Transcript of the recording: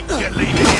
think you're?